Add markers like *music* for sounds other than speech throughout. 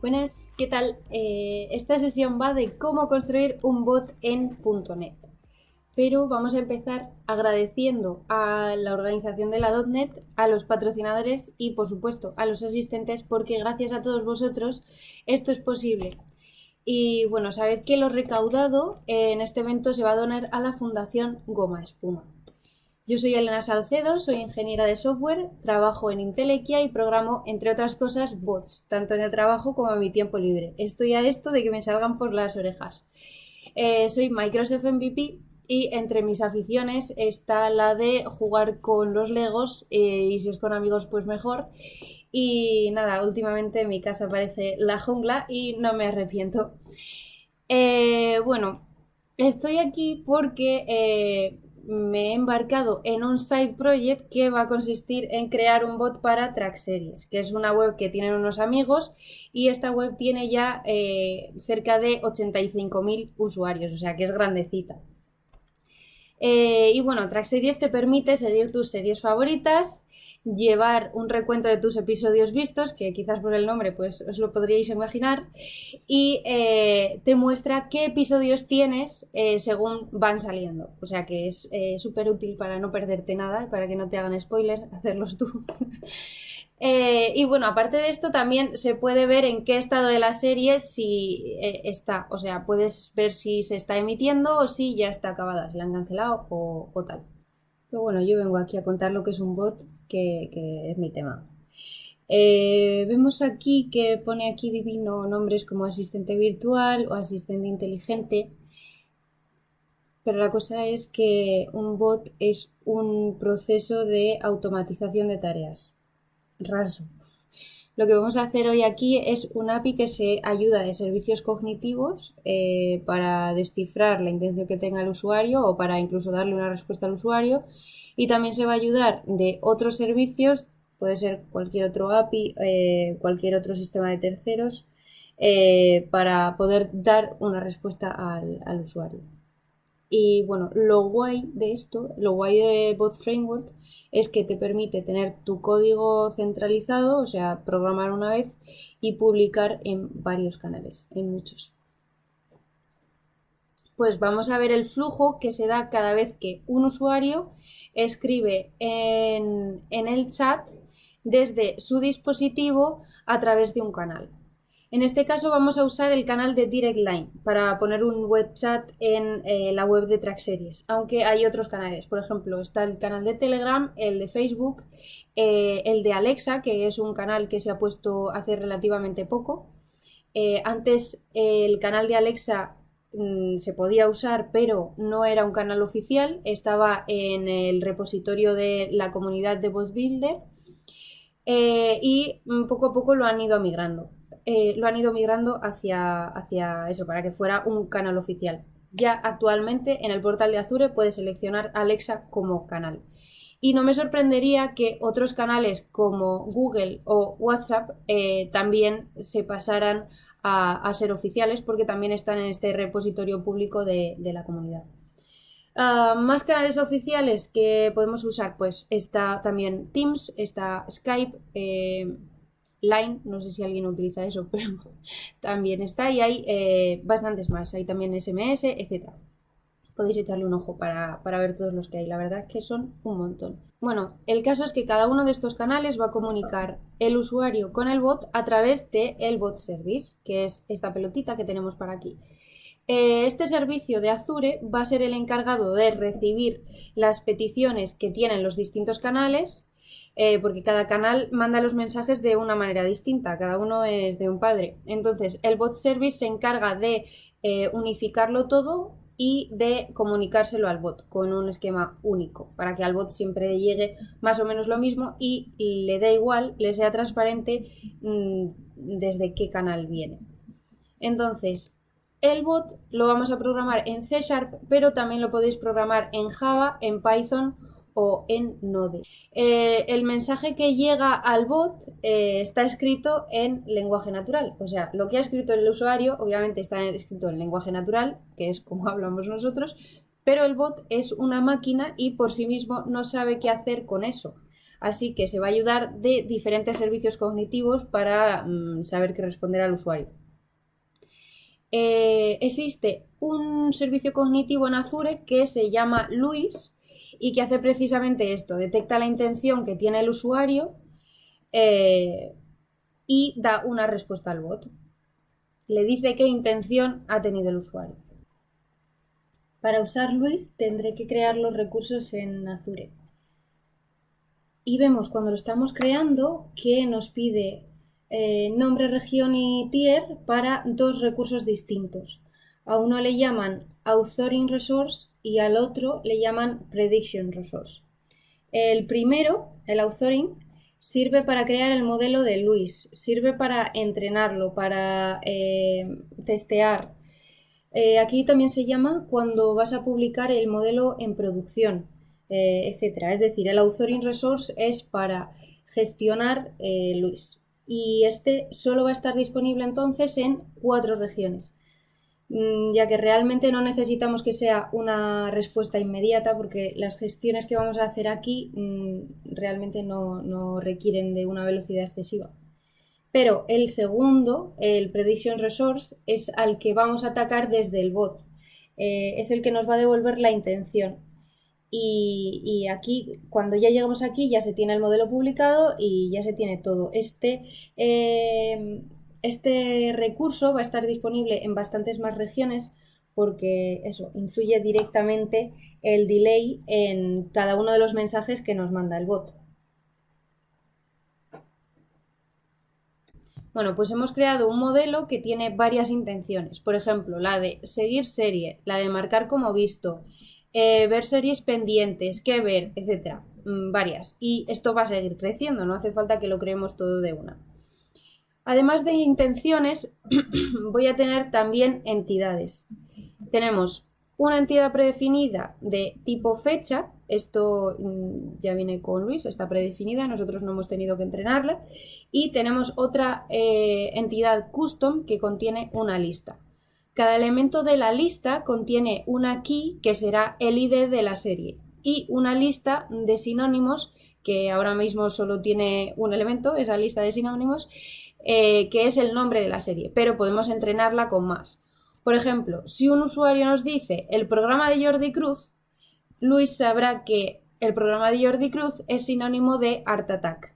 Buenas, ¿qué tal? Eh, esta sesión va de cómo construir un bot en .NET. Pero vamos a empezar agradeciendo a la organización de la .NET, a los patrocinadores y por supuesto a los asistentes porque gracias a todos vosotros esto es posible. Y bueno, sabed que lo recaudado en este evento se va a donar a la Fundación Goma Espuma. Yo soy Elena Salcedo, soy ingeniera de software, trabajo en Intelequia y programo, entre otras cosas, bots, tanto en el trabajo como en mi tiempo libre. Estoy a esto de que me salgan por las orejas. Eh, soy Microsoft MVP y entre mis aficiones está la de jugar con los Legos eh, y si es con amigos pues mejor. Y nada, últimamente mi casa parece la jungla y no me arrepiento. Eh, bueno, estoy aquí porque me he embarcado en un side project que va a consistir en crear un bot para Track Series, que es una web que tienen unos amigos y esta web tiene ya eh, cerca de 85.000 usuarios, o sea que es grandecita. Eh, y bueno, Track Series te permite seguir tus series favoritas llevar un recuento de tus episodios vistos, que quizás por el nombre pues os lo podríais imaginar, y eh, te muestra qué episodios tienes eh, según van saliendo. O sea que es eh, súper útil para no perderte nada, para que no te hagan spoiler, *laughs* hacerlos tú. *laughs* y bueno, aparte de esto también se puede ver en qué estado de la serie si está, o sea, puedes ver si se está emitiendo o si ya está acabada, si la han cancelado o, o tal. Pero bueno, yo vengo aquí a contar lo que es un bot que, es mi tema. Eh, vemos aquí que pone aquí divino nombres como asistente virtual o asistente inteligente, pero la cosa es que un bot es un proceso de automatización de tareas. Raso. Lo que vamos a hacer hoy aquí es un API que se ayuda de servicios cognitivos eh, para descifrar la intención que tenga el usuario o para incluso darle una respuesta al usuario y también se va a ayudar de otros servicios, puede ser cualquier otro API, eh, cualquier otro sistema de terceros, eh, para poder dar una respuesta al, al, usuario. Y bueno, lo guay de esto, lo guay de Bot Framework es que te permite tener tu código centralizado, o sea, programar una vez y publicar en varios canales, en muchos. Pues vamos a ver el flujo que se da cada vez que un usuario escribe en, el chat desde su dispositivo a través de un canal. En este caso vamos a usar el canal de Direct Line para poner un web chat en eh, la web de Track Series, aunque hay otros canales. Por ejemplo, está el canal de Telegram, el de Facebook, eh, el de Alexa, que es un canal que se ha puesto hace relativamente poco. Eh, antes el canal de Alexa Mm, se podía usar, pero no era un canal oficial, estaba en el repositorio de la comunidad de BotBuilder eh, y mm, poco a poco lo han ido migrando. Eh, lo han ido migrando hacia, hacia eso, para que fuera un canal oficial. Ya actualmente en el portal de Azure puedes seleccionar Alexa como canal. Y no me sorprendería que otros canales como Google o WhatsApp eh, también se pasaran a, ser oficiales porque también están en este repositorio público de, la comunidad. Ah, más canales oficiales que podemos usar, pues está también Teams, está Skype, eh, Line, no sé si alguien utiliza eso, *laughs* pero también está y hay eh, bastantes más, hay también SMS, etc. Podéis echarle un ojo para, para ver todos los que hay, la verdad es que son un montón. Bueno, el caso es que cada uno de estos canales va a comunicar el usuario con el bot a través de el bot service, que es esta pelotita que tenemos para aquí. Eh, este servicio de Azure va a ser el encargado de recibir las peticiones que tienen los distintos canales, eh, porque cada canal manda los mensajes de una manera distinta, cada uno es de un padre. Entonces, el bot service se encarga de eh, unificarlo todo y de comunicárselo al bot con un esquema único para que al bot siempre llegue más o menos lo mismo y le dé igual, le sea transparente mm, desde qué canal viene. Entonces, el bot lo vamos a programar en C Sharp, pero también lo podéis programar en Java, en Python o en Node. Eh, el mensaje que llega al bot eh, está escrito en lenguaje natural, o sea, lo que ha escrito el usuario obviamente está escrito en lenguaje natural, que es como *laughs* hablamos nosotros, pero el bot es una máquina y por sí mismo no sabe qué hacer con eso. Así que se va a ayudar de diferentes servicios cognitivos para mm, saber qué responder al usuario. Eh, existe un servicio cognitivo en Azure que se llama Luis y que hace precisamente esto, detecta la intención que tiene el usuario eh, y da una respuesta al bot. Le dice qué intención ha tenido el usuario. Para usar Luis tendré que crear los recursos en Azure. Y vemos cuando lo estamos creando que nos pide eh, nombre, región y tier para dos recursos distintos. A uno le llaman Authoring Resource y al otro le llaman Prediction Resource. El primero, el Authoring, sirve para crear el modelo de Luis, sirve para entrenarlo, para eh, testear. Eh, aquí también se llama cuando vas a publicar el modelo en producción, etc. Es decir, el Authoring Resource es para gestionar Luis y este solo va a estar disponible entonces en cuatro regiones, ya que realmente no necesitamos que sea una respuesta inmediata porque las gestiones que vamos a hacer aquí mm, realmente no, requieren de una velocidad excesiva. Pero el segundo, el Prediction Resource, es al que vamos a atacar desde el bot. Eh, es el que nos va a devolver la intención. Y, aquí, cuando ya llegamos aquí, ya se tiene el modelo publicado y ya se tiene todo. Este, eh, este recurso va a estar disponible en bastantes más regiones porque eso influye directamente el delay en cada uno de los mensajes que nos manda el bot. Bueno, pues hemos creado un modelo que tiene varias intenciones. Por ejemplo, la de seguir serie, la de marcar como visto, eh, ver series pendientes, qué ver, etcétera, mm, varias. Y esto va a seguir creciendo, no hace falta que lo creemos todo de una. Además de intenciones, *clears throat* voy a tener también entidades. Tenemos una entidad predefinida de tipo fecha, esto mm, ya viene con Luis, está predefinida, nosotros no hemos tenido que entrenarla, y tenemos otra eh, entidad custom que contiene una lista. Cada elemento de la lista contiene una key que será el ID de la serie y una lista de sinónimos que ahora mismo solo tiene un elemento, esa lista de sinónimos, eh, que es el nombre de la serie, pero podemos entrenarla con más. Por ejemplo, si un usuario nos dice el programa de Jordi Cruz, Luis sabrá que el programa de Jordi Cruz es sinónimo de Art Attack.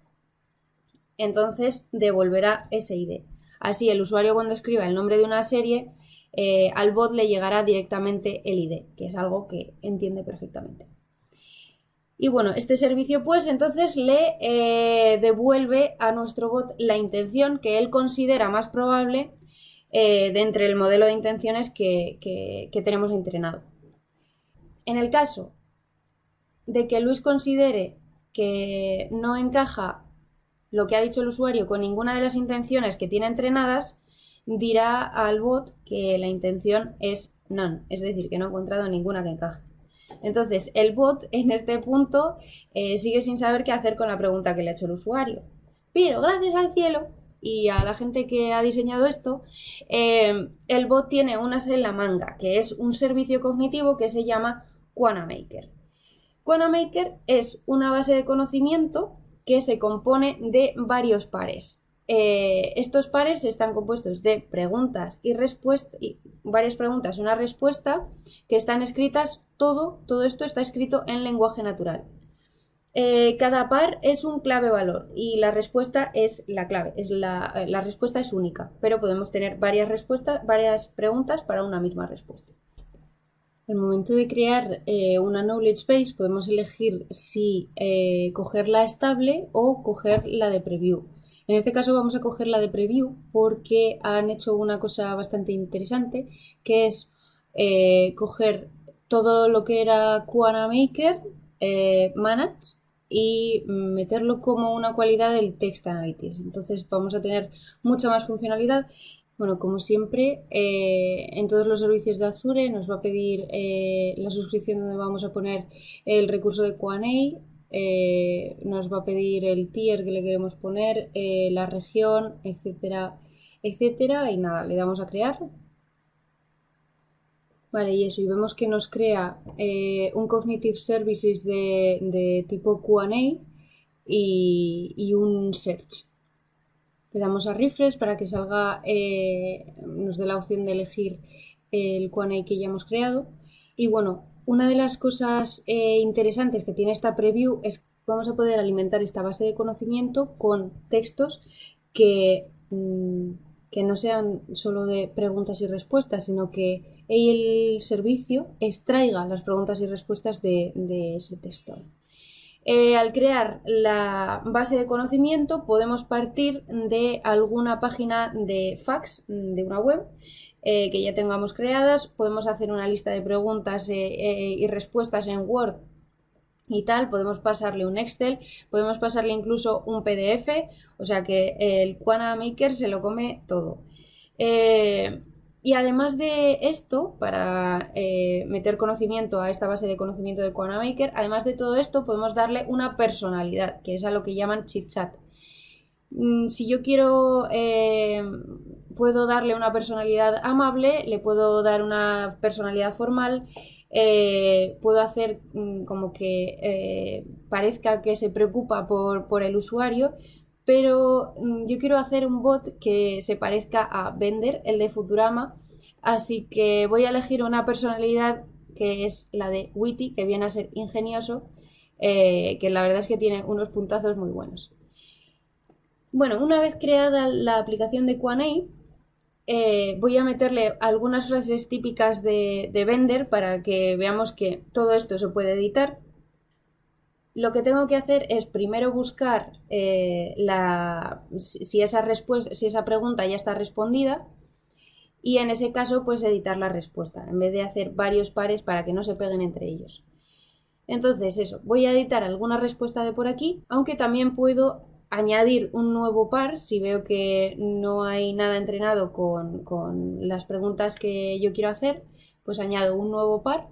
Entonces devolverá ese ID. Así el usuario cuando escriba el nombre de una serie eh, al bot le llegará directamente el ID, que es algo que entiende perfectamente. Y bueno, este servicio pues entonces le eh, devuelve a nuestro bot la intención que él considera más probable eh, de entre el modelo de intenciones que, que tenemos entrenado. En el caso de que Luis considere que no encaja lo que ha dicho el usuario con ninguna de las intenciones que tiene entrenadas, dirá al bot que la intención es none, es decir, que no ha encontrado ninguna que encaje. Entonces, el bot en este punto eh, sigue sin saber qué hacer con la pregunta que le ha hecho el usuario. Pero gracias al cielo y a la gente que ha diseñado esto, eh, el bot tiene unas en la manga, que es un servicio cognitivo que se llama QuanaMaker. QuanaMaker es una base de conocimiento que se compone de varios pares. Eh, estos pares están compuestos de preguntas y respuestas, varias preguntas una respuesta que están escritas, todo, todo esto está escrito en lenguaje natural. Eh, cada par es un clave valor y la respuesta es la clave, es la, la respuesta es única, pero podemos tener varias respuestas, varias preguntas para una misma respuesta. El momento de crear eh, una knowledge base podemos elegir si coger estable o coger la de preview. En este caso vamos a coger la de preview porque han hecho una cosa bastante interesante que es eh, coger todo lo que era Quana Maker, eh, Manage y meterlo como una cualidad del Text Analytics. Entonces vamos a tener mucha más funcionalidad. Bueno, como siempre, eh, en todos los servicios de Azure nos va a pedir la suscripción donde vamos a poner el recurso de QA eh, nos va a pedir el tier que le queremos poner, eh, la región, etcétera, etcétera. Y nada, le damos a crear. Vale, y eso, y vemos que nos crea eh, un Cognitive Services de, tipo QA y, un search. Le damos a refresh para que salga, nos dé la opción de elegir el QA que ya hemos creado. Y bueno, una de las cosas eh, interesantes que tiene esta preview es que vamos a poder alimentar esta base de conocimiento con textos que, mm, que no sean solo de preguntas y respuestas, sino que el servicio extraiga las preguntas y respuestas de, ese texto. Eh, al crear la base de conocimiento podemos partir de alguna página de fax de una web eh, que ya tengamos creadas, podemos hacer una lista de preguntas eh, y respuestas en Word y tal, podemos pasarle un Excel, podemos pasarle incluso un PDF, o sea que el Quana Maker se lo come todo. Eh, y además de esto, para eh, meter conocimiento a esta base de conocimiento de Quana Maker, además de todo esto, podemos darle una personalidad, que es a lo que llaman chit chat. Mm, si yo quiero, eh, puedo darle una personalidad amable, le puedo dar una personalidad formal eh, puedo hacer mm, como que eh, parezca que se preocupa por, el usuario, pero mm, yo quiero hacer un bot que se parezca a Vender, el de Futurama, así que voy a elegir una personalidad que es la de Witty, que viene a ser ingenioso, que la verdad es que tiene unos puntazos muy buenos. Bueno, una vez creada la aplicación de Quanei, eh, voy a meterle algunas frases típicas de, de Vender para que veamos que todo esto se puede editar. Lo que tengo que hacer es primero buscar eh, la, si, esa respuesta, si esa pregunta ya está respondida y en ese caso pues editar la respuesta en vez de hacer varios pares para que no se peguen entre ellos. Entonces eso, voy a editar alguna respuesta de por aquí, aunque también puedo añadir un nuevo par si veo que no hay nada entrenado con, las preguntas que yo quiero hacer, pues añado un nuevo par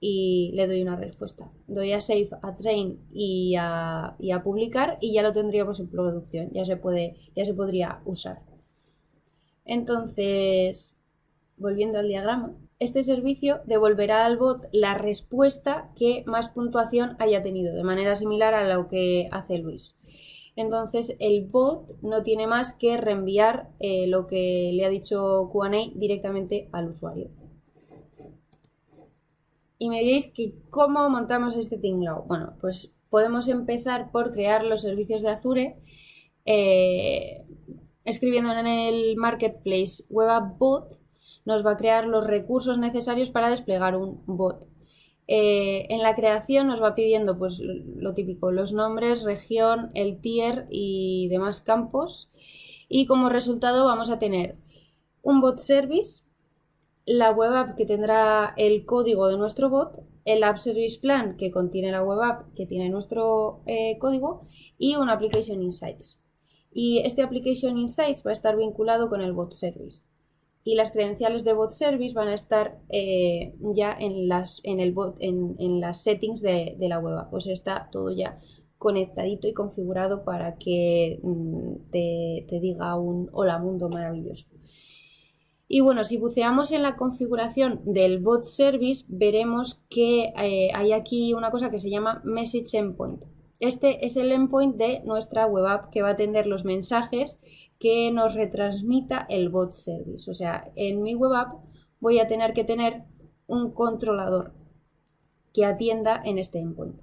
y le doy una respuesta. Doy a Save, a Train y a, y a publicar y ya lo tendríamos en producción, ya se, puede, ya se podría usar. Entonces, volviendo al diagrama, este servicio devolverá al bot la respuesta que más puntuación haya tenido, de manera similar a lo que hace Luis. Entonces el bot no tiene más que reenviar eh, lo que le ha dicho QA directamente al usuario. Y me diréis que cómo montamos este tinglao. Bueno, pues podemos empezar por crear los servicios de Azure eh, escribiendo en el marketplace web app bot nos va a crear los recursos necesarios para desplegar un bot. Eh, en la creación nos va pidiendo pues lo típico, los nombres, región, el tier y demás campos. Y como resultado vamos a tener un bot service, la web app que tendrá el código de nuestro bot, el app service plan que contiene la web app que tiene nuestro eh, código y un application insights. Y este application insights va a estar vinculado con el bot service y las credenciales de bot service van a estar eh, ya en las, en, el bot, en, las settings de, la web. Pues está todo ya conectadito y configurado para que mm, te, diga un hola mundo maravilloso. Y bueno, si buceamos en la configuración del bot service, veremos que eh, hay aquí una cosa que se llama message endpoint. Este es el endpoint de nuestra web app que va a atender los mensajes que nos retransmita el bot service. O sea, en mi web app voy a tener que tener un controlador que atienda en este endpoint.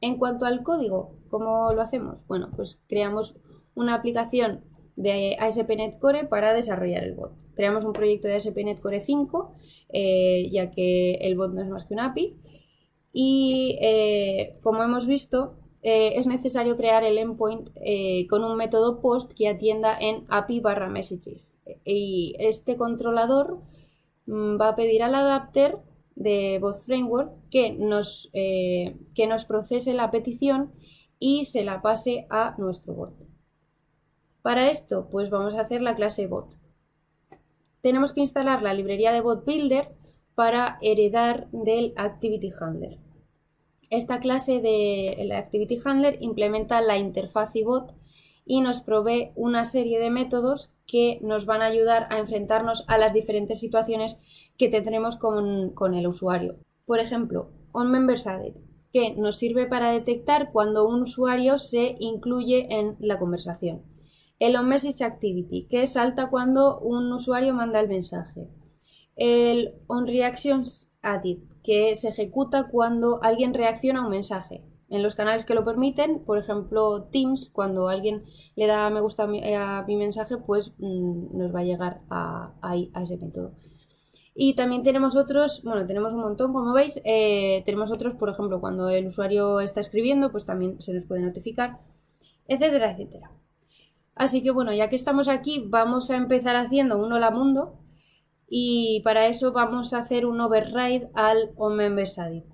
En cuanto al código, ¿cómo lo hacemos? Bueno, pues creamos una aplicación de ASP.NET Core para desarrollar el bot. Creamos un proyecto de ASP.NET Core 5, eh, ya que el bot no es más que un API. Y eh, como hemos visto, eh, es necesario crear el endpoint eh, con un método post que atienda en API barra messages. Y este controlador mm, va a pedir al adapter de Bot Framework que nos, eh, que nos procese la petición y se la pase a nuestro bot. Para esto, pues vamos a hacer la clase bot. Tenemos que instalar la librería de bot builder para heredar del activity handler. Esta clase de Activity Handler implementa la interfaz bot y nos provee una serie de métodos que nos van a ayudar a enfrentarnos a las diferentes situaciones que tendremos con, el usuario. Por ejemplo, onMember's que nos sirve para detectar cuando un usuario se incluye en la conversación. El onMessage Activity, que salta cuando un usuario manda el mensaje. El onReactions Added, que se ejecuta cuando alguien reacciona a un mensaje. En los canales que lo permiten, por ejemplo Teams, cuando alguien le da me gusta a mi, mensaje, pues mm, nos va a llegar a, a ese método. Y también tenemos otros, bueno, tenemos un montón, como veis, eh, tenemos otros, por ejemplo, cuando el usuario está escribiendo, pues también se nos puede notificar, etcétera, etcétera. Así que bueno, ya que estamos aquí, vamos a empezar haciendo un hola mundo y para eso vamos a hacer un override al onMembersadit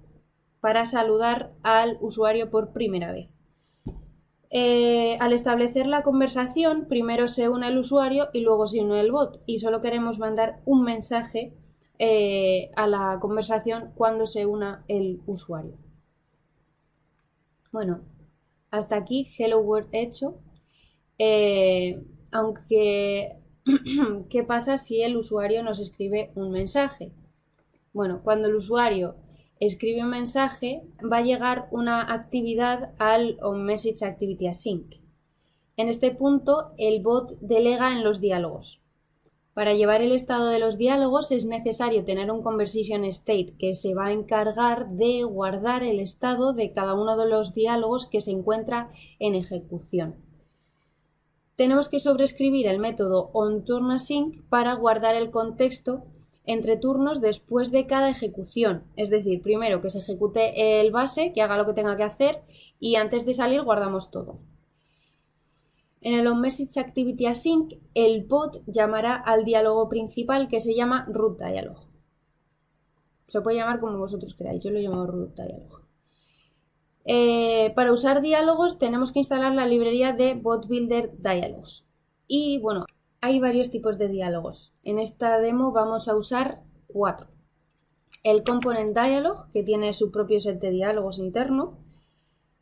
para saludar al usuario por primera vez. Eh, al establecer la conversación, primero se une el usuario y luego se une el bot y solo queremos mandar un mensaje eh, a la conversación cuando se una el usuario. Bueno, hasta aquí Hello World hecho. Eh, aunque, *clears throat* ¿qué pasa si el usuario nos escribe un mensaje? Bueno, cuando el usuario escribe un mensaje, va a llegar una actividad al onMessage Activity Async. En este punto, el bot delega en los diálogos. Para llevar el estado de los diálogos es necesario tener un conversation state que se va a encargar de guardar el estado de cada uno de los diálogos que se encuentra en ejecución. Tenemos que sobreescribir el método onTurnAsync para guardar el contexto entre turnos después de cada ejecución. Es decir, primero que se ejecute el base, que haga lo que tenga que hacer y antes de salir guardamos todo. En el onMessage Activity Async, el bot llamará al diálogo principal que se llama root dialog. Se puede llamar como vosotros queráis, yo lo llamo root dialog. Eh, para usar diálogos tenemos que instalar la librería de Bot Builder Dialogs. Y bueno, hay varios tipos de diálogos. En esta demo vamos a usar cuatro. El Component Dialog, que tiene su propio set de diálogos interno,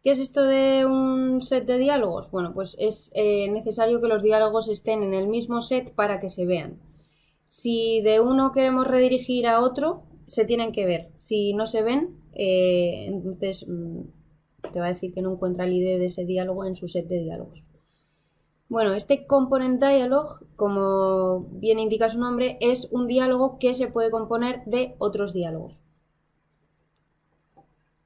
¿Qué es esto de un set de diálogos? Bueno, pues es eh, necesario que los diálogos estén en el mismo set para que se vean. Si de uno queremos redirigir a otro, se tienen que ver. Si no se ven, eh, entonces mm, te va a decir que no encuentra el ID de ese diálogo en su set de diálogos. Bueno, este component dialog, como bien indica su nombre, es un diálogo que se puede componer de otros diálogos.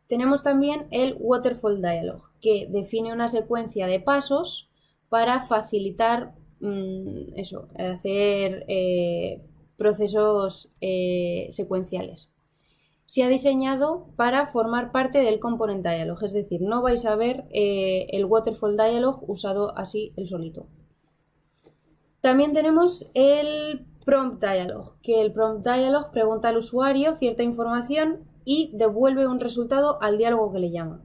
Tenemos también el Waterfall Dialog, que define una secuencia de pasos para facilitar mm, eso, hacer eh, procesos eh, secuenciales. Se ha diseñado para formar parte del Component Dialog, es decir, no vais a ver eh, el Waterfall Dialog usado así el solito. También tenemos el Prompt Dialog, que el Prompt Dialog pregunta al usuario cierta información y devuelve un resultado al diálogo que le llama.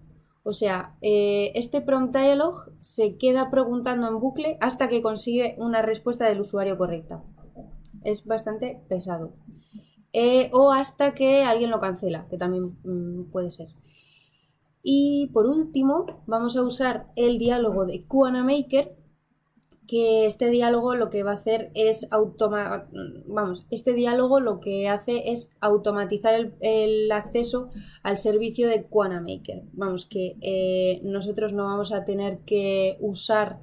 O sea, eh, este prompt dialog se queda preguntando en bucle hasta que consigue una respuesta del usuario correcta. Es bastante pesado. Eh, o hasta que alguien lo cancela, que también mm, puede ser. Y por último, vamos a usar el diálogo de Kuana Maker, que este diálogo lo que va a hacer es automatizar, vamos, este diálogo lo que hace es automatizar el, acceso al servicio de Maker. Vamos, que eh, nosotros no vamos a tener que usar,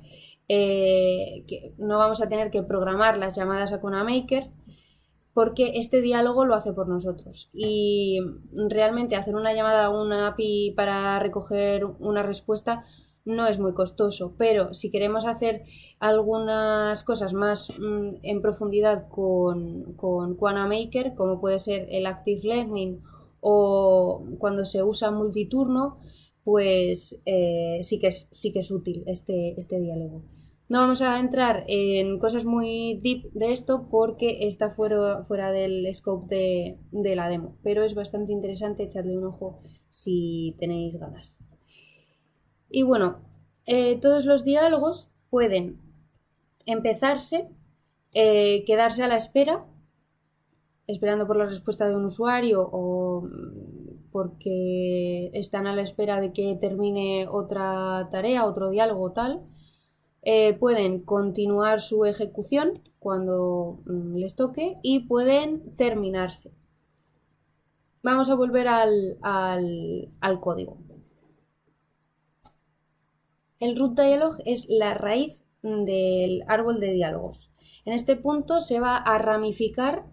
eh, que no vamos a tener que programar las llamadas a Maker porque este diálogo lo hace por nosotros. Y realmente hacer una llamada a una API para recoger una respuesta no es muy costoso, pero si queremos hacer algunas cosas más mm, en profundidad con, con Maker, como puede ser el Active Learning o cuando se usa multiturno, pues eh, sí, que es, sí que es útil este, este diálogo. No vamos a entrar en cosas muy deep de esto porque está fuera, fuera del scope de, la demo, pero es bastante interesante echarle un ojo si tenéis ganas. Y bueno, eh, todos los diálogos pueden empezarse, eh, quedarse a la espera, esperando por la respuesta de un usuario o mm, porque están a la espera de que termine otra tarea, otro diálogo tal. Eh, pueden continuar su ejecución cuando mm, les toque y pueden terminarse. Vamos a volver al código. el root dialog es la raíz del árbol de diálogos. En este punto se va a ramificar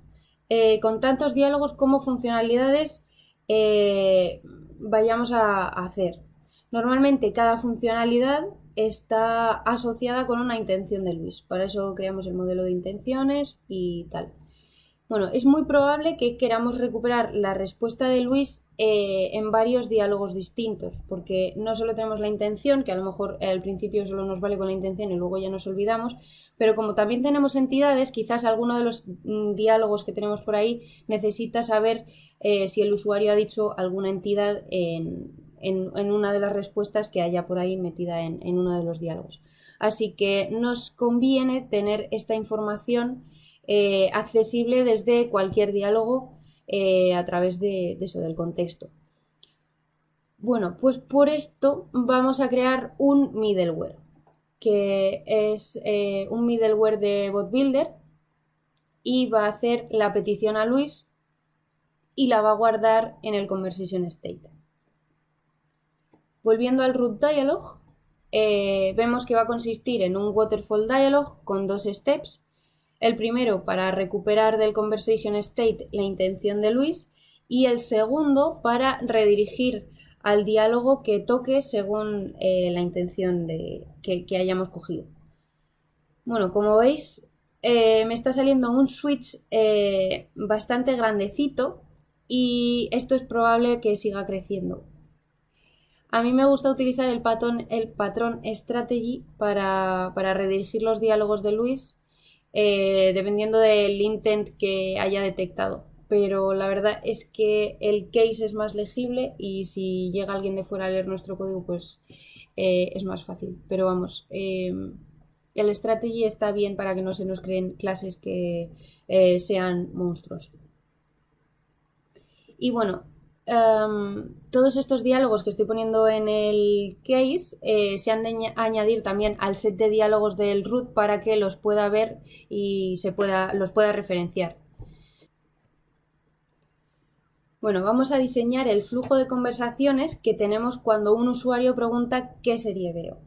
eh, con tantos diálogos como funcionalidades eh, vayamos a, hacer. Normalmente cada funcionalidad está asociada con una intención de Luis. Para eso creamos el modelo de intenciones y tal. Bueno, es muy probable que queramos recuperar la respuesta de Luis eh, en varios diálogos distintos, porque no solo tenemos la intención, que a lo mejor al principio solo nos vale con la intención y luego ya nos olvidamos, pero como también tenemos entidades, quizás alguno de los mm, diálogos que tenemos por ahí necesita saber eh, si el usuario ha dicho alguna entidad en, una de las respuestas que haya por ahí metida en, en uno de los diálogos. Así que nos conviene tener esta información eh, accesible desde cualquier diálogo eh, a través de, eso, del contexto. Bueno, pues por esto vamos a crear un middleware, que es eh, un middleware de bot builder y va a hacer la petición a Luis y la va a guardar en el conversation state. Volviendo al root dialog, vemos que va a consistir en un waterfall dialog con dos steps el primero para recuperar del conversation state la intención de Luis y el segundo para redirigir al diálogo que toque según eh, la intención que, hayamos cogido. Bueno, como veis, eh, me está saliendo un switch eh, bastante grandecito y esto es probable que siga creciendo. A mí me gusta utilizar el patrón, el patrón strategy para, para redirigir los diálogos de Luis eh, dependiendo del intent que haya detectado. Pero la verdad es que el case es más legible y si llega alguien de fuera a leer nuestro código, pues eh, es más fácil. Pero vamos, em, el strategy está bien para que no se nos creen clases que eh, sean monstruos. Y bueno, Em, todos estos diálogos que estoy poniendo en el case eh, se han de añadir también al set de diálogos del root para que los pueda ver y se pueda, los pueda referenciar. Bueno, vamos a diseñar el flujo de conversaciones que tenemos cuando un usuario pregunta qué serie veo.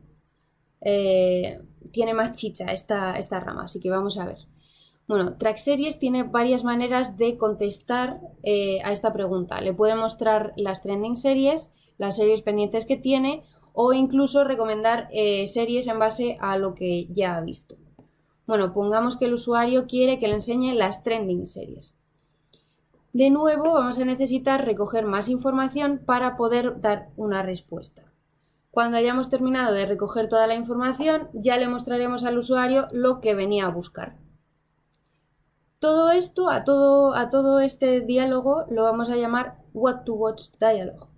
Eh, tiene más chicha esta, esta rama, así que vamos a ver. Bueno, Track Series tiene varias maneras de contestar eh, a esta pregunta. Le puede mostrar las trending series, las series pendientes que tiene o incluso recomendar eh, series en base a lo que ya ha visto. Bueno, pongamos que el usuario quiere que le enseñe las trending series. De nuevo, vamos a necesitar recoger más información para poder dar una respuesta. Cuando hayamos terminado de recoger toda la información, ya le mostraremos al usuario lo que venía a buscar. Todo esto, a todo, a todo este diálogo, lo vamos a llamar What to Watch Dialogue.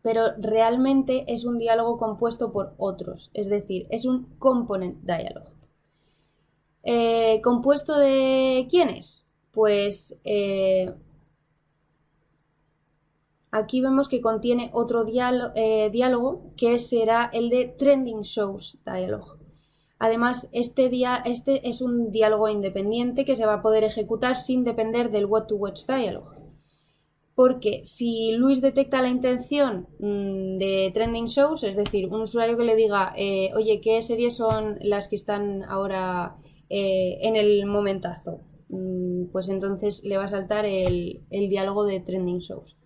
Pero realmente es un diálogo compuesto por otros, es decir, es un Component Dialogue. Eh, ¿Compuesto de quiénes? Pues eh, aquí vemos que contiene otro eh, diálogo que será el de Trending Shows Dialogue. Además, este, día, este es un diálogo independiente que se va a poder ejecutar sin depender del What to Watch Dialog. Porque si Luis detecta la intención mm, de trending shows, es decir, un usuario que le diga, eh, oye, ¿qué series son las que están ahora eh, en el momentazo? Mm, pues entonces le va a saltar el, diálogo de trending shows.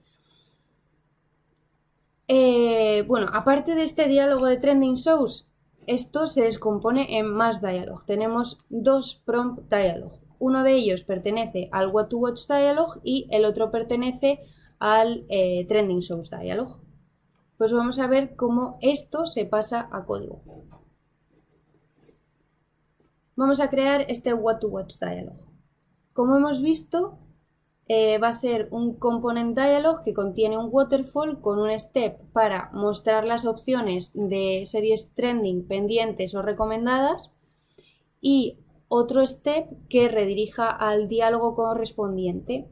Eh, bueno, aparte de este diálogo de trending shows, esto se descompone en más dialog. Tenemos dos prompt dialog. Uno de ellos pertenece al What to Watch dialog y el otro pertenece al eh, Trending Shows dialog. Pues vamos a ver cómo esto se pasa a código. Vamos a crear este What to Watch dialog. Como hemos visto, eh, va a ser un component dialog que contiene un waterfall con un step para mostrar las opciones de series trending pendientes o recomendadas y otro step que redirija al diálogo correspondiente.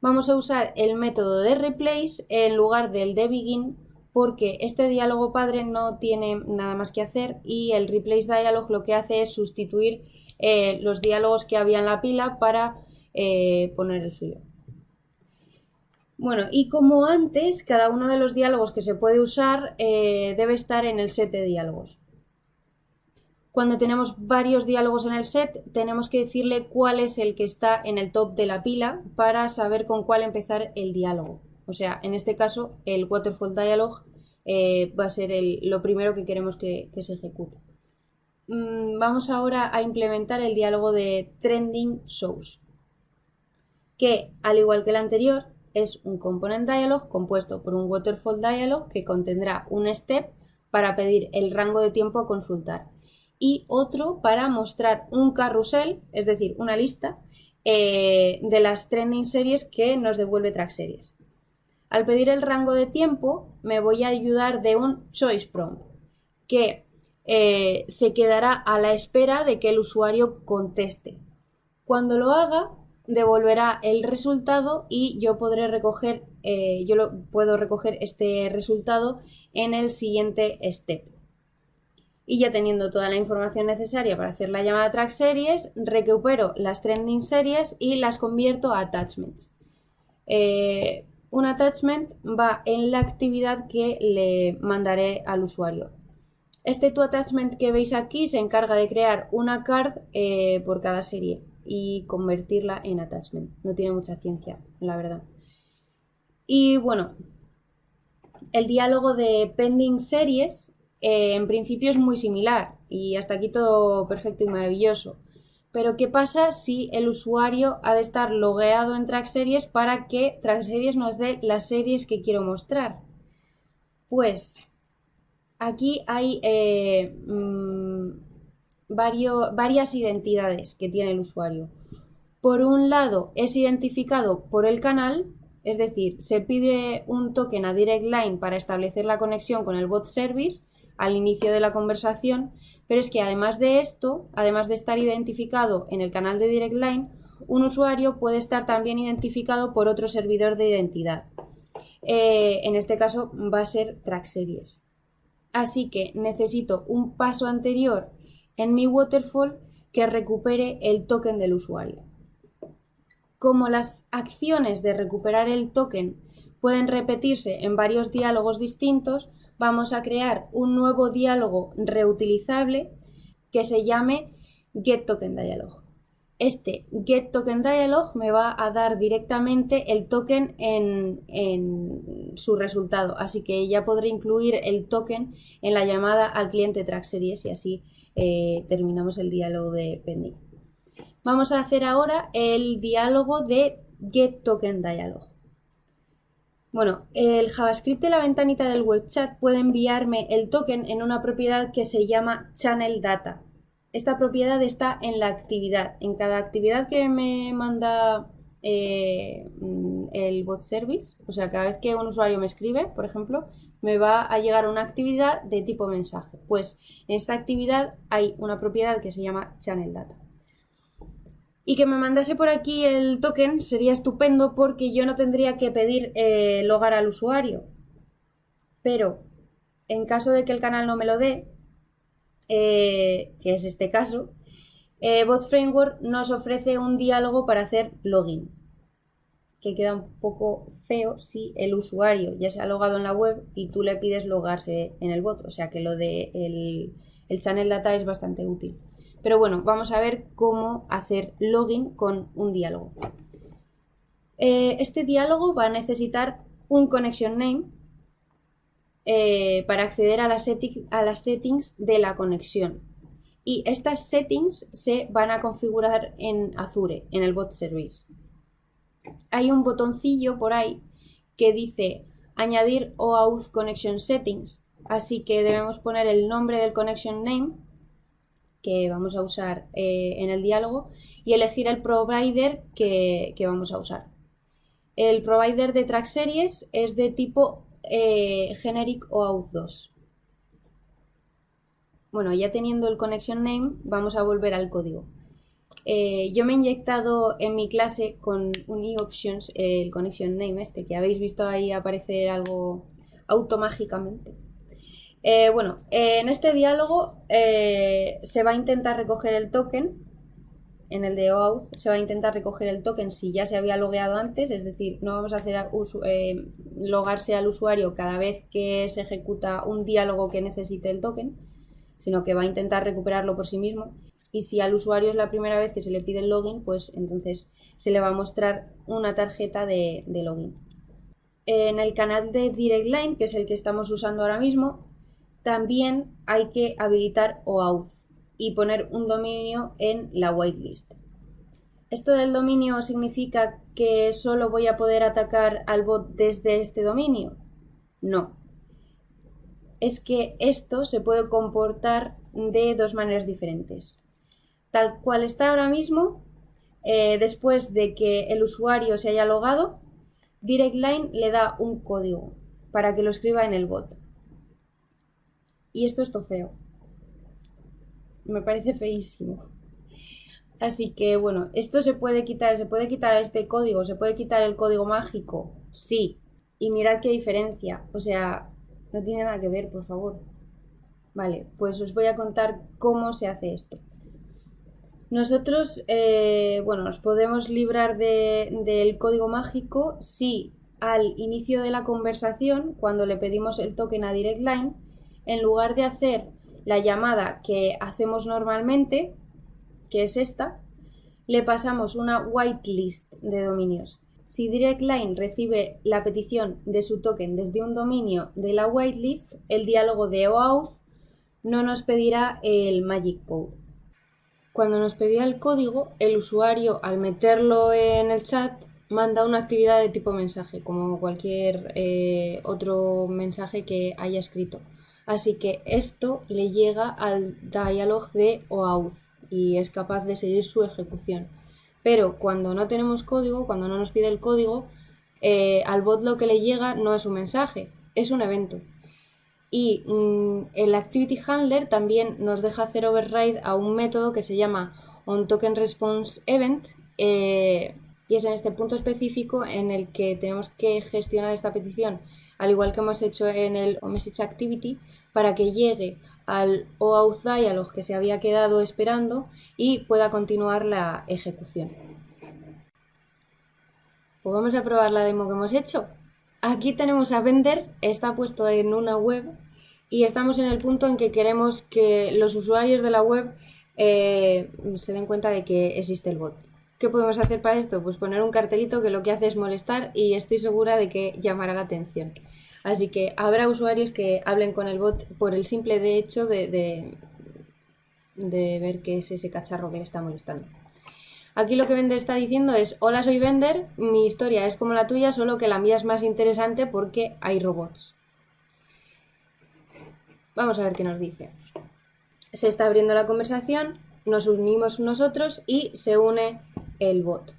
Vamos a usar el método de replace en lugar del de begin porque este diálogo padre no tiene nada más que hacer y el replace dialog lo que hace es sustituir eh, los diálogos que había en la pila para eh, poner el suyo. Bueno, y como antes, cada uno de los diálogos que se puede usar eh, debe estar en el set de diálogos. Cuando tenemos varios diálogos en el set, tenemos que decirle cuál es el que está en el top de la pila para saber con cuál empezar el diálogo. O sea, en este caso, el Waterfall Dialog eh, va a ser lo primero que queremos que, se ejecute. Mm, vamos ahora a implementar el diálogo de Trending Shows, que, al igual que el anterior, es un component dialog compuesto por un waterfall dialog que contendrá un step para pedir el rango de tiempo a consultar y otro para mostrar un carrusel, es decir, una lista eh, de las trending series que nos devuelve track series. Al pedir el rango de tiempo me voy a ayudar de un choice prompt que eh, se quedará a la espera de que el usuario conteste. Cuando lo haga, devolverá el resultado y yo podré recoger, eh, yo puedo recoger este resultado en el siguiente step. Y ya teniendo toda la información necesaria para hacer la llamada track series, recupero las trending series y las convierto a attachments. Eh, un attachment va en la actividad que le mandaré al usuario. Este to attachment que veis aquí se encarga de crear una card eh, por cada serie y convertirla en attachment. No tiene mucha ciencia, la verdad. Y bueno, el diálogo de pending series eh, en principio es muy similar y hasta aquí todo perfecto y maravilloso. Pero ¿qué pasa si el usuario ha de estar logueado en Track Series para que Track Series nos dé las series que quiero mostrar? Pues aquí hay eh, mm, varias identidades que tiene el usuario. Por un lado, es identificado por el canal, es decir, se pide un token a Direct Line para establecer la conexión con el bot service al inicio de la conversación, pero es que además de esto, además de estar identificado en el canal de Direct Line, un usuario puede estar también identificado por otro servidor de identidad. Eh, en este caso va a ser Track Series. Así que necesito un paso anterior en mi waterfall que recupere el token del usuario. Como las acciones de recuperar el token pueden repetirse en varios diálogos distintos, vamos a crear un nuevo diálogo reutilizable que se llame getTokenDialog. Este getTokenDialog me va a dar directamente el token en, en, su resultado, así que ya podré incluir el token en la llamada al cliente track series y así eh, terminamos el diálogo de pending. Vamos a hacer ahora el diálogo de getTokenDialog. Bueno, el JavaScript de la ventanita del web chat puede enviarme el token en una propiedad que se llama channel data. Esta propiedad está en la actividad. En cada actividad que me manda eh, el bot service, o sea, cada vez que un usuario me escribe, por ejemplo, me va a llegar una actividad de tipo mensaje. Pues en esta actividad hay una propiedad que se llama channel data. Y que me mandase por aquí el token sería estupendo porque yo no tendría que pedir eh, logar al usuario. Pero en caso de que el canal no me lo dé, eh, que es este caso, eh, Bot Framework nos ofrece un diálogo para hacer login que queda un poco feo si el usuario ya se ha logado en la web y tú le pides logarse en el bot. O sea que lo de el, channel data es bastante útil. Pero bueno, vamos a ver cómo hacer login con un diálogo. Eh, este diálogo va a necesitar un connection name eh, para acceder a, a las settings de la conexión. Y estas settings se van a configurar en Azure, en el bot service hay un botoncillo por ahí que dice añadir OAuth Connection Settings. Así que debemos poner el nombre del connection name que vamos a usar eh, en el diálogo y elegir el provider que, vamos a usar. El provider de track series es de tipo eh, generic OAuth 2. Bueno, ya teniendo el connection name, vamos a volver al código. Eh, yo me he inyectado en mi clase con un eOptions el connection name este, que habéis visto ahí aparecer algo automágicamente. Eh, bueno, en este diálogo eh, se va a intentar recoger el token, en el de OAuth se va a intentar recoger el token si ya se había logueado antes, es decir, no vamos a hacer logarse al usuario cada vez que se ejecuta un diálogo que necesite el token, sino que va a intentar recuperarlo por sí mismo. Y si al usuario es la primera vez que se le pide el login, pues entonces se le va a mostrar una tarjeta de, login. En el canal de Direct Line, que es el que estamos usando ahora mismo, también hay que habilitar OAuth y poner un dominio en la whitelist. ¿Esto del dominio significa que solo voy a poder atacar al bot desde este dominio? No. Es que esto se puede comportar de dos maneras diferentes. Tal cual está ahora mismo, eh, después de que el usuario se haya logado, DirectLine le da un código para que lo escriba en el bot. Y esto es feo. Me parece feísimo. Así que bueno, esto se puede quitar, se puede quitar este código, se puede quitar el código mágico, sí. Y mirad qué diferencia, o sea, no tiene nada que ver, por favor. Vale, pues os voy a contar cómo se hace esto. Nosotros, eh, bueno, nos podemos librar del código mágico si al inicio de la conversación, cuando le pedimos el token a DirectLine, en lugar de hacer la llamada que hacemos normalmente, que es esta, le pasamos una whitelist de dominios. Si DirectLine recibe la petición de su token desde un dominio de la whitelist, el diálogo de OAuth no nos pedirá el magic code. Cuando nos pedía el código, el usuario al meterlo en el chat manda una actividad de tipo mensaje, como cualquier eh, otro mensaje que haya escrito. Así que esto le llega al dialog de OAuth y es capaz de seguir su ejecución. Pero cuando no tenemos código, cuando no nos pide el código, eh, al bot lo que le llega no es un mensaje, es un evento. Y mm, el Activity Handler también nos deja hacer override a un método que se llama onTokenResponseEvent eh, y es en este punto específico en el que tenemos que gestionar esta petición, al igual que hemos hecho en el Activity para que llegue al OAuth dialog que se había quedado esperando y pueda continuar la ejecución. Pues vamos a probar la demo que hemos hecho. Aquí tenemos a vender, está puesto en una web y estamos en el punto en que queremos que los usuarios de la web eh, se den cuenta de que existe el bot. ¿Qué podemos hacer para esto? Pues poner un cartelito que lo que hace es molestar y estoy segura de que llamará la atención. Así que habrá usuarios que hablen con el bot por el simple de hecho de, de, ver qué es ese cacharro que le está molestando. Aquí lo que Vender está diciendo es, hola soy Vender, mi historia es como la tuya, solo que la mía es más interesante porque hay robots. Vamos a ver qué nos dice. Se está abriendo la conversación, nos unimos nosotros y se une el bot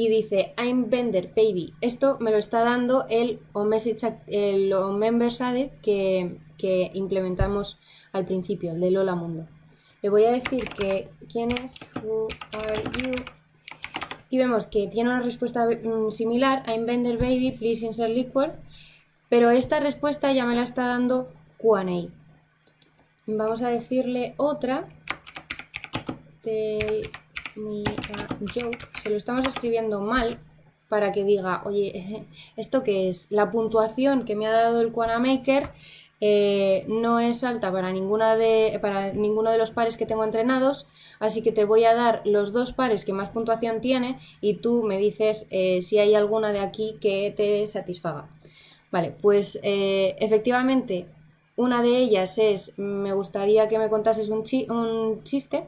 y dice I'm Bender Baby. Esto me lo está dando el message el Members Added que, que implementamos al principio, el de Lola Mundo. Le voy a decir que quién es, who are you, y vemos que tiene una respuesta mm, similar, I'm Bender Baby, please insert liquid, pero esta respuesta ya me la está dando Q&A. Vamos a decirle otra, joke, se lo estamos escribiendo mal para que diga, oye, *laughs* ¿esto qué es? La puntuación que me ha dado el Quana Maker eh, no es alta para, ninguna de, para ninguno de los pares que tengo entrenados, así que te voy a dar los dos pares que más puntuación tiene y tú me dices eh, si hay alguna de aquí que te satisfaga. Vale, pues eh, efectivamente una de ellas es, me gustaría que me contases un, chiste,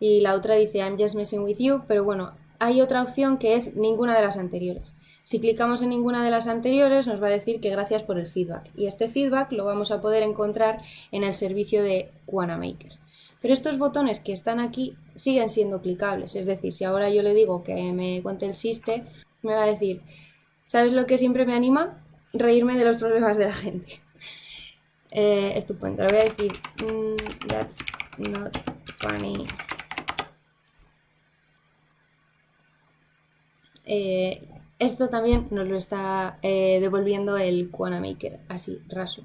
y la otra dice I'm just messing with you, pero bueno, hay otra opción que es ninguna de las anteriores. Si clicamos en ninguna de las anteriores nos va a decir que gracias por el feedback y este feedback lo vamos a poder encontrar en el servicio de Maker. Pero estos botones que están aquí siguen siendo clicables, es decir, si ahora yo le digo que me cuente el chiste, me va a decir, ¿sabes lo que siempre me anima? Reírme de los problemas de la gente. Eh, estupendo, le voy a decir, mm, that's not funny. Eh, esto también nos lo está eh, devolviendo el Maker, así, raso.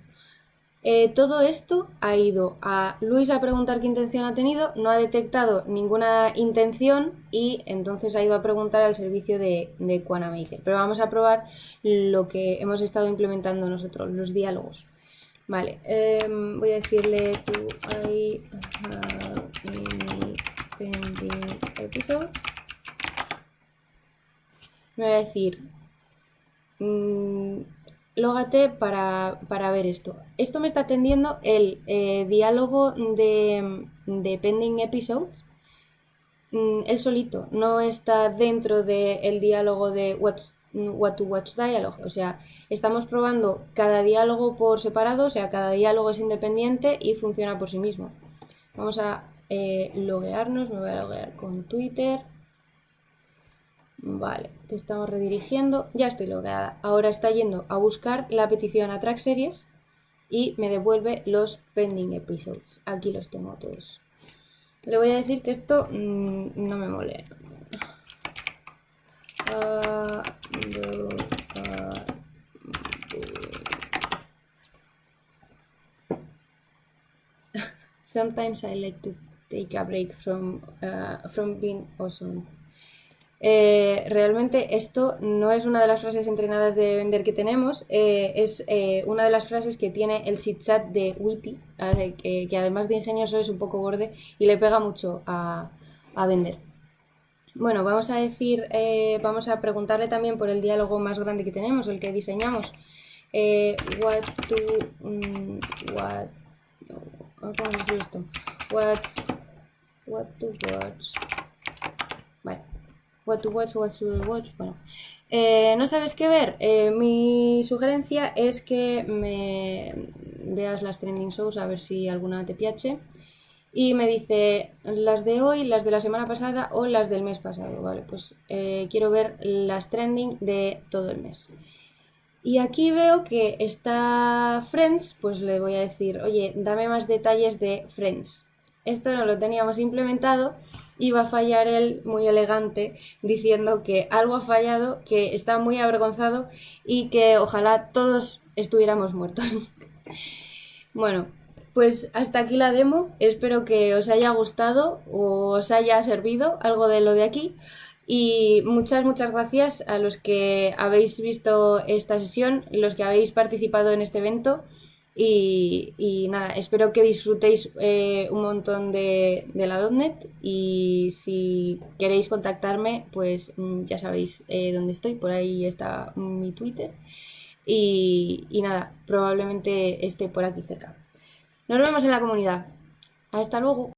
Todo esto ha ido a Luis a preguntar qué intención ha tenido, no ha detectado ninguna intención y entonces ha ido a preguntar al servicio de, de Maker. Pero vamos a probar lo que hemos estado implementando nosotros, los diálogos. Vale, em, voy a decirle to I pending episode. Me voy a decir, mmm, lógate para, ver esto. Esto me está atendiendo el eh, diálogo de, de, pending episodes. Mm, él solito, no está dentro del diálogo de what's, what to watch dialogue. O sea, estamos probando cada diálogo por separado, o sea, cada diálogo es independiente y funciona por sí mismo. Vamos a eh, loguearnos, me voy a loguear con Twitter. Vale, te estamos redirigiendo. Ya estoy logueada. Ahora está yendo a buscar la petición a Track Series y me devuelve los pending episodes. Aquí los tengo todos. Le voy a decir que esto mm, no me mole. Uh, *laughs* Sometimes I like to take a break from, uh, from being awesome. Eh, realmente esto no es una de las frases entrenadas de vender que tenemos, eh, es eh, una de las frases que tiene el chit chat de Witty, que, además de ingenioso es un poco borde y le pega mucho a, vender. Bueno, vamos a decir, vamos a preguntarle también por el diálogo más grande que tenemos, el que diseñamos. what to, mm, what, ¿cómo esto? What's, what to watch. Vale. What to watch, what to watch. Bueno, eh, ¿no sabes qué ver? Eh, mi sugerencia es que me veas las trending shows a ver si alguna te piache. Y me dice las de hoy, las de la semana pasada o las del mes pasado. Vale, pues eh, quiero ver las trending de todo el mes. Y aquí veo que está Friends, pues le voy a decir, oye, dame más detalles de Friends. Esto no lo teníamos implementado iba a fallar él muy elegante diciendo que algo ha fallado, que está muy avergonzado y que ojalá todos estuviéramos muertos. *laughs* bueno, pues hasta aquí la demo. Espero que os haya gustado o os haya servido algo de lo de aquí. Y muchas, muchas gracias a los que habéis visto esta sesión, los que habéis participado en este evento. Y, nada, espero que disfrutéis eh, un montón de, la .NET y si queréis contactarme, pues mm, ya sabéis eh, dónde estoy, por ahí está mi Twitter. Y, y nada, probablemente esté por aquí cerca. Nos vemos en la comunidad. Hasta luego.